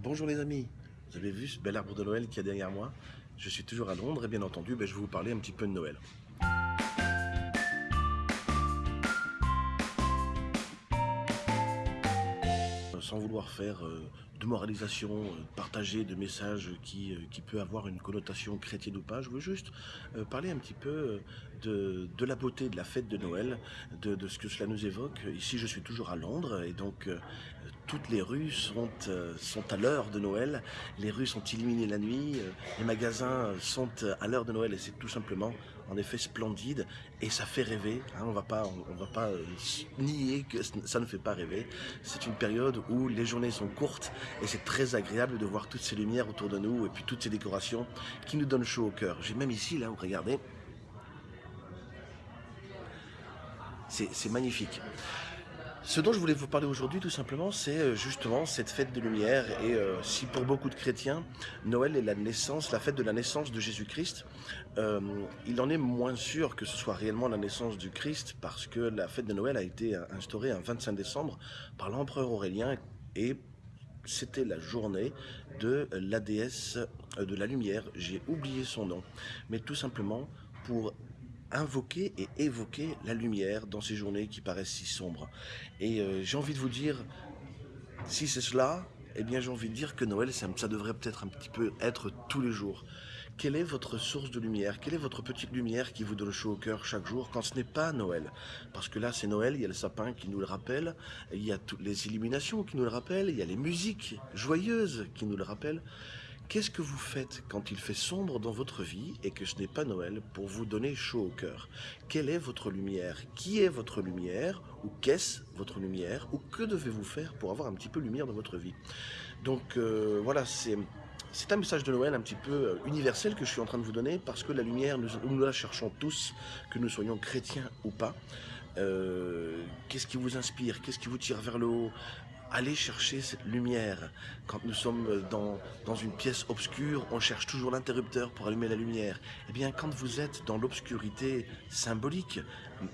Bonjour les amis, vous avez vu ce bel arbre de Noël qui est derrière moi? Je suis toujours à Londres et bien entendu, ben, je vais vous parler un petit peu de Noël. sans vouloir faire euh, de moralisation, euh, partager de messages qui, euh, qui peut avoir une connotation chrétienne ou pas, je veux juste parler un petit peu de, de, la beauté de la fête de Noël, de, de, ce que cela nous évoque. Ici, je suis toujours à Londres et donc toutes les rues sont, sont à l'heure de Noël. Les rues sont illuminées la nuit, les magasins sont à l'heure de Noël et c'est tout simplement en effet splendide et ça fait rêver. Hein, on va pas, va pas nier que ça ne fait pas rêver. C'est une période où les journées sont courtes et c'est très agréable de voir toutes ces lumières autour de nous et puis toutes ces décorations qui nous donnent chaud au cœur. J'ai même ici, là, regardez, c'est magnifique. Ce dont je voulais vous parler aujourd'hui, tout simplement, c'est euh, justement cette fête de lumière. Et euh, si pour beaucoup de chrétiens, Noël est la naissance, la fête de la naissance de Jésus-Christ, euh, il en est moins sûr que ce soit réellement la naissance du Christ, parce que la fête de Noël a été instaurée un 25 décembre par l'empereur Aurélien, et c'était la journée de la déesse de la lumière. J'ai oublié son nom, mais tout simplement pour invoquer et évoquer la lumière dans ces journées qui paraissent si sombres. Et euh, j'ai envie de vous dire, si c'est cela, eh bien j'ai envie de dire que Noël, ça, devrait peut-être un petit peu être tous les jours. Quelle est votre source de lumière? Quelle est votre petite lumière qui vous donne chaud au cœur chaque jour quand ce n'est pas Noël? Parce que là, c'est Noël, il y a le sapin qui nous le rappelle, il y a toutes les illuminations qui nous le rappellent, il y a les musiques joyeuses qui nous le rappellent. Qu'est-ce que vous faites quand il fait sombre dans votre vie et que ce n'est pas Noël pour vous donner chaud au cœur? Quelle est votre lumière? Qui est votre lumière? Ou qu'est-ce votre lumière? Ou que devez-vous faire pour avoir un petit peu de lumière dans votre vie? Donc euh, voilà, c'est... C'est un message de Noël un petit peu euh, universel que je suis en train de vous donner parce que la lumière, nous, la cherchons tous, que nous soyons chrétiens ou pas. Euh, qu'est-ce qui vous inspire? Qu'est-ce qui vous tire vers le haut? Allez chercher cette lumière. Quand nous sommes dans, dans une pièce obscure, on cherche toujours l'interrupteur pour allumer la lumière. Eh bien, quand vous êtes dans l'obscurité symbolique,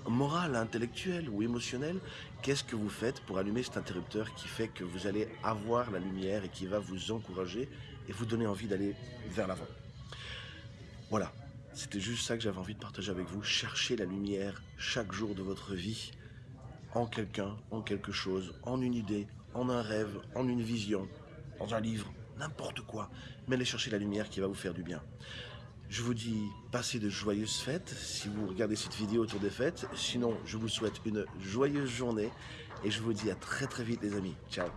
morale, intellectuelle ou émotionnelle, qu'est-ce que vous faites pour allumer cet interrupteur qui fait que vous allez avoir la lumière et qui va vous encourager et vous donner envie d'aller vers l'avant? Voilà, c'était juste ça que j'avais envie de partager avec vous. Cherchez la lumière chaque jour de votre vie en quelqu'un, en quelque chose, en une idée, en un rêve, en une vision, dans un livre, n'importe quoi. Mais allez chercher la lumière qui va vous faire du bien. Je vous dis, passez de joyeuses fêtes si vous regardez cette vidéo autour des fêtes. Sinon, je vous souhaite une joyeuse journée et je vous dis à très très vite les amis. Ciao